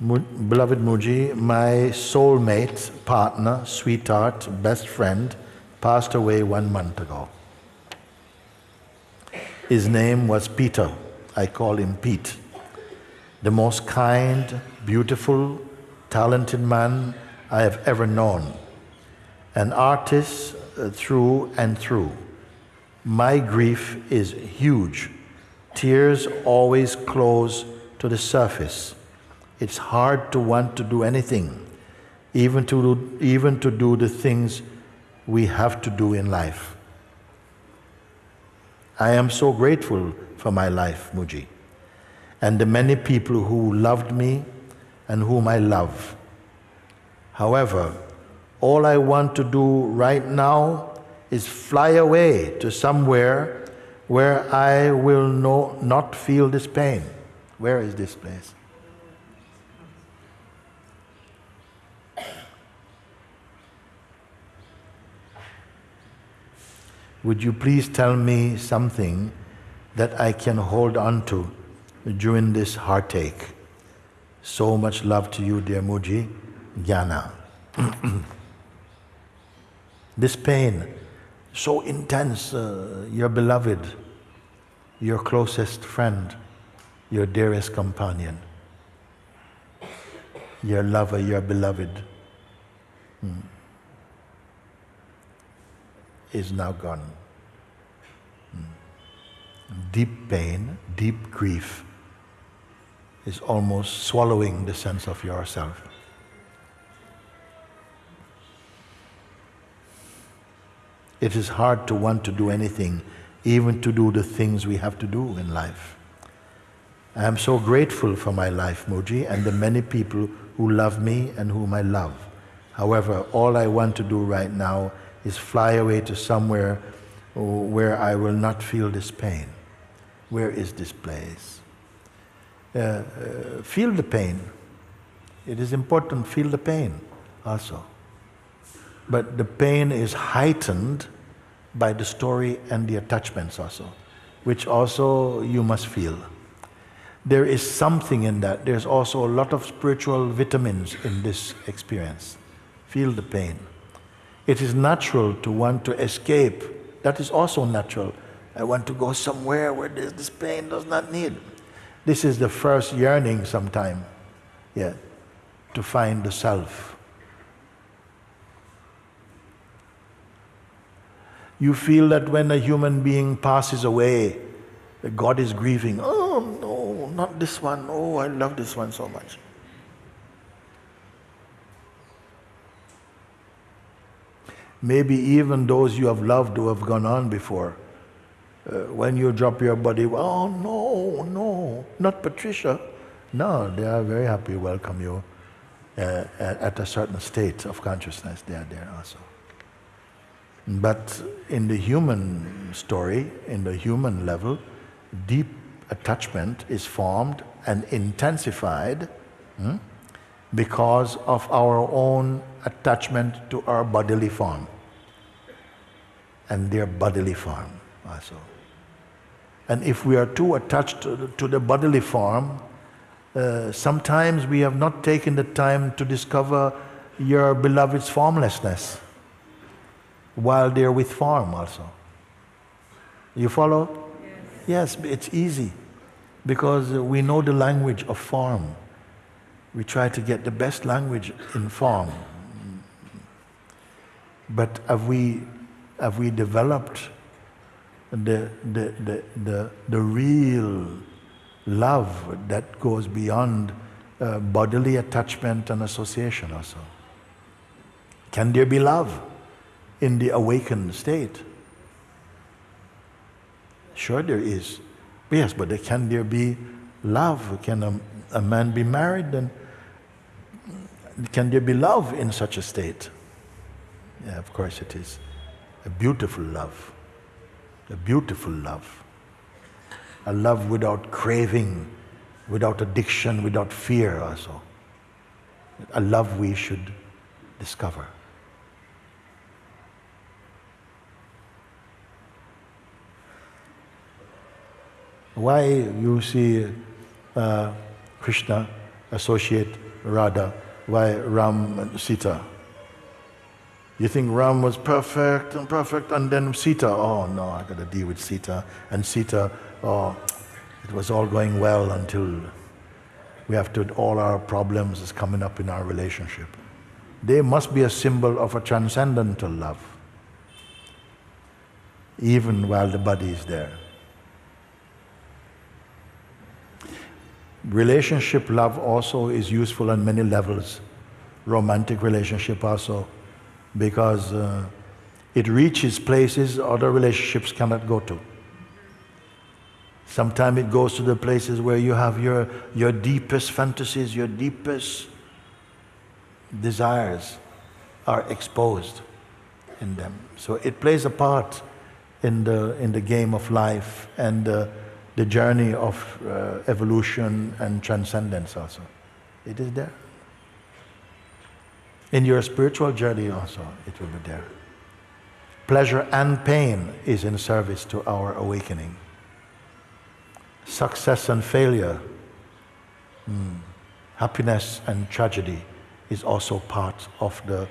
beloved Mooji, my soulmate, partner, sweetheart, best friend, passed away one month ago. His name was Peter. I call him Pete. The most kind, beautiful, talented man I have ever known. An artist uh, through and through. My grief is huge. Tears always close to the surface. It's hard to want to do anything, even to do, even to do the things we have to do in life. I am so grateful for my life, Mooji, and the many people who loved me and whom I love. However, all I want to do right now is fly away to somewhere where I will no, not feel this pain. Where is this place? Would you please tell me something that I can hold on to during this heartache? So much love to you, dear Mooji, Jnana. this pain, so intense, uh, your beloved, your closest friend, your dearest companion, your lover, your beloved. Hmm is now gone. Hmm. Deep pain, deep grief is almost swallowing the sense of yourself. It is hard to want to do anything, even to do the things we have to do in life. I am so grateful for my life, Mooji, and the many people who love me and whom I love. However, all I want to do right now is fly away to somewhere where I will not feel this pain. Where is this place? Uh, uh, feel the pain. It is important, feel the pain also. But the pain is heightened by the story and the attachments also, which also you must feel. There is something in that. There's also a lot of spiritual vitamins in this experience. Feel the pain. It is natural to want to escape. That is also natural. I want to go somewhere where this pain does not need. This is the first yearning sometime, yeah, to find the self. You feel that when a human being passes away, God is grieving. Oh no, not this one. Oh, I love this one so much. Maybe even those you have loved who have gone on before. Uh, when you drop your body, oh no, no, not Patricia. No, they are very happy welcome you uh, at a certain state of consciousness. They are there also. But in the human story, in the human level, deep attachment is formed and intensified hmm, because of our own attachment to our bodily form and their bodily form also. And if we are too attached to, the bodily form, uh, sometimes we have not taken the time to discover your beloved's formlessness while they're with form also. You follow? Yes, yes it's easy because we know the language of form. We try to get the best language in form. But have we, have we developed the, the, the, the, the real love that goes beyond uh, bodily attachment and association also? Can there be love in the awakened state? Sure there is. Yes, but can there be love? Can a, a man be married and can there be love in such a state? Yeah, of course it is. A beautiful love. A beautiful love. A love without craving, without addiction, without fear also. A love we should discover. Why you see uh, Krishna associate Radha, why Ram and Sita? You think Ram was perfect and perfect, and then Sita, oh no, I got to deal with Sita. And Sita, oh, it was all going well until we have to, all our problems is coming up in our relationship. They must be a symbol of a transcendental love, even while the body is there. Relationship love also is useful on many levels. Romantic relationship also, because uh, it reaches places other relationships cannot go to. Sometimes it goes to the places where you have your, your deepest fantasies, your deepest desires are exposed in them. So it plays a part in the, in the game of life and uh, the journey of uh, evolution and transcendence also. It is there. In your spiritual journey also, it will be there. Pleasure and pain is in service to our awakening. Success and failure, mm, happiness and tragedy is also part of the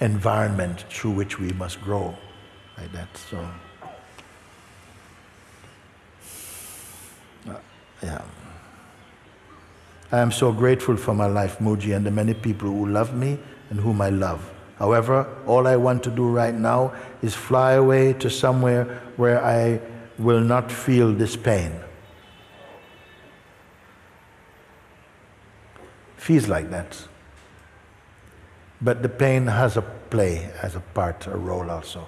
environment through which we must grow like that. So, uh, yeah. I am so grateful for my life, Mooji, and the many people who love me and whom I love. However, all I want to do right now is fly away to somewhere where I will not feel this pain. Feels like that. But the pain has a play, has a part, a role also.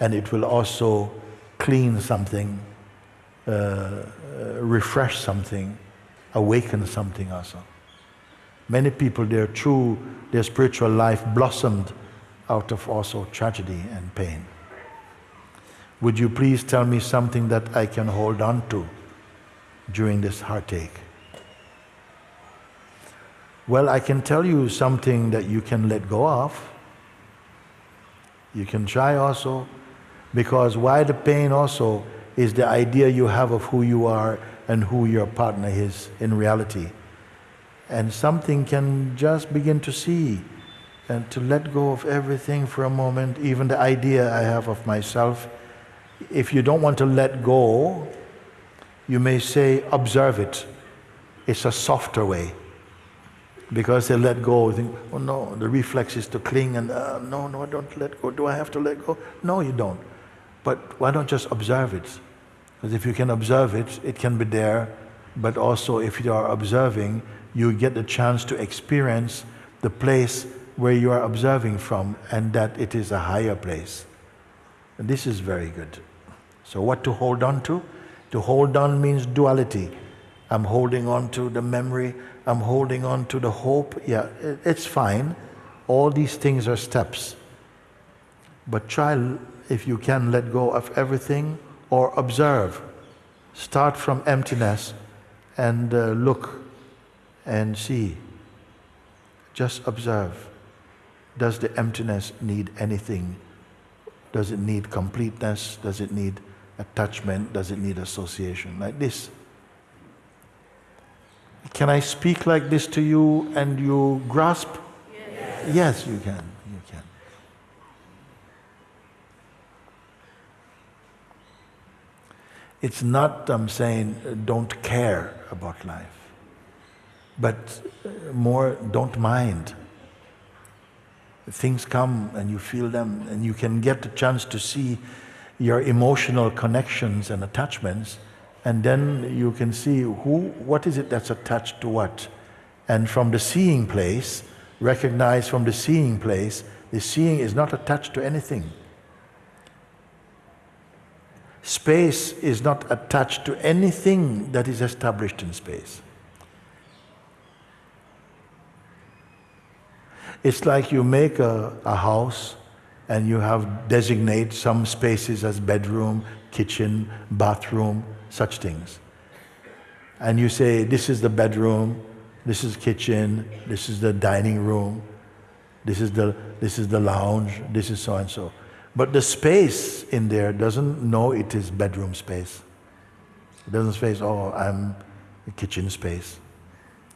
And it will also clean something, uh, uh, refresh something, awaken something also. Many people, their true, their spiritual life blossomed out of also tragedy and pain. Would you please tell me something that I can hold on to during this heartache? Well, I can tell you something that you can let go of. You can try also, because why the pain also is the idea you have of who you are and who your partner is in reality. And something can just begin to see and to let go of everything for a moment, even the idea I have of myself. If you don't want to let go, you may say, observe it. It's a softer way because they let go. Think, oh no, the reflex is to cling and uh, no, no, I don't let go. Do I have to let go? No, you don't. But why don't just observe it? Because if you can observe it, it can be there. But also, if you are observing, you get the chance to experience the place where you are observing from, and that it is a higher place. And this is very good. So, what to hold on to? To hold on means duality. I'm holding on to the memory I'm holding on to the hope. Yeah, it's fine. All these things are steps. But try, if you can, let go of everything or observe. Start from emptiness and uh, look and see. Just observe. Does the emptiness need anything? Does it need completeness? Does it need attachment? Does it need association? Like this. Can I speak like this to you and you grasp? Yes, yes you can. You can. It's not, I'm saying, uh, don't care about life, but uh, more don't mind. Things come and you feel them, and you can get the chance to see your emotional connections and attachments and then you can see who, what is it that's attached to what. And from the seeing place, recognize from the seeing place, the seeing is not attached to anything. Space is not attached to anything that is established in space. It's like you make a, a house and you have designate some spaces as bedroom, kitchen, bathroom, such things. And you say, this is the bedroom, this is kitchen, this is the dining room, this is the, this is the lounge, this is so and so. But the space in there doesn't know it is bedroom space. It doesn't say, oh, I'm a kitchen space.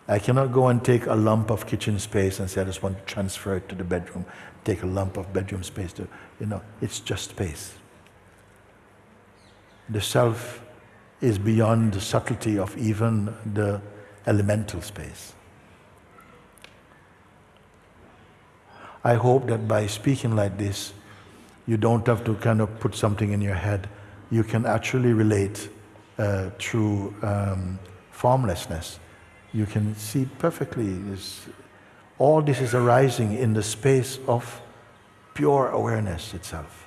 I cannot go and take a lump of kitchen space and say, I just want to transfer it to the bedroom, take a lump of bedroom space to, you know, it's just space. The self is beyond the subtlety of even the elemental space. I hope that by speaking like this, you don't have to kind of put something in your head. You can actually relate uh, through um, formlessness. You can see perfectly. This, all this is arising in the space of pure awareness itself.